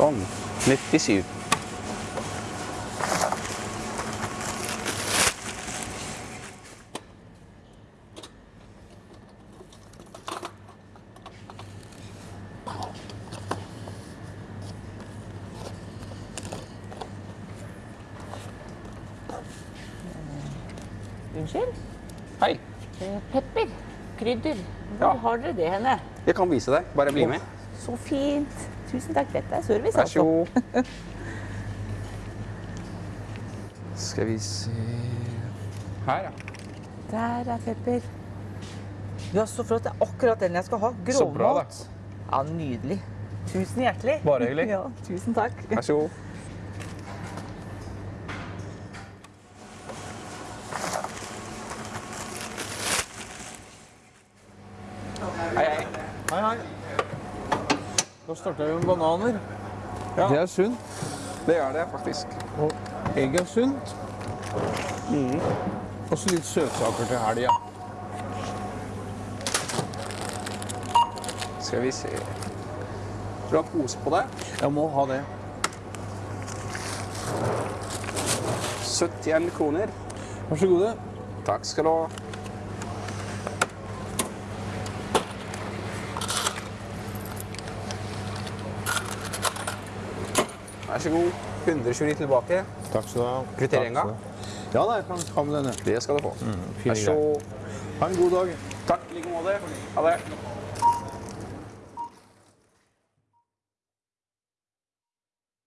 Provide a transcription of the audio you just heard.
Sånn. 97. Unnskyld? Hei. Eh, Pepper. Krydder. Hvor Ja. har dere det henne? Jeg kan vise deg. Bare bli med. Så fint. Tusen takk. Dette er service, Vær så altså. god. Skal vi se Her, ja. Der er pepper. Ja, så flott. Det er akkurat den jeg skal ha. Så bra, da. Grovmat. Ja, nydelig. Tusen hjertelig. Bare hyggelig. Ja, tusen takk. Vær så god. Hei, hei. Hei, hei. Da starter vi med bananer. Ja. Det er sunt. Det er det faktisk. Og egg er sunt. Og så litt søtsaker til helga. Skal vi se Vil du ha pose på deg? Jeg må ha det. 71 kroner. Vær så god. Takk skal du ha. Vær så god. 120 tilbake. Takk skal du ha. Kvitterer en gang? Ja da, jeg kan ta med denne. Det skal du få. Mm, Vær så god. Ha en god dag. Takk i like måte. Ha det.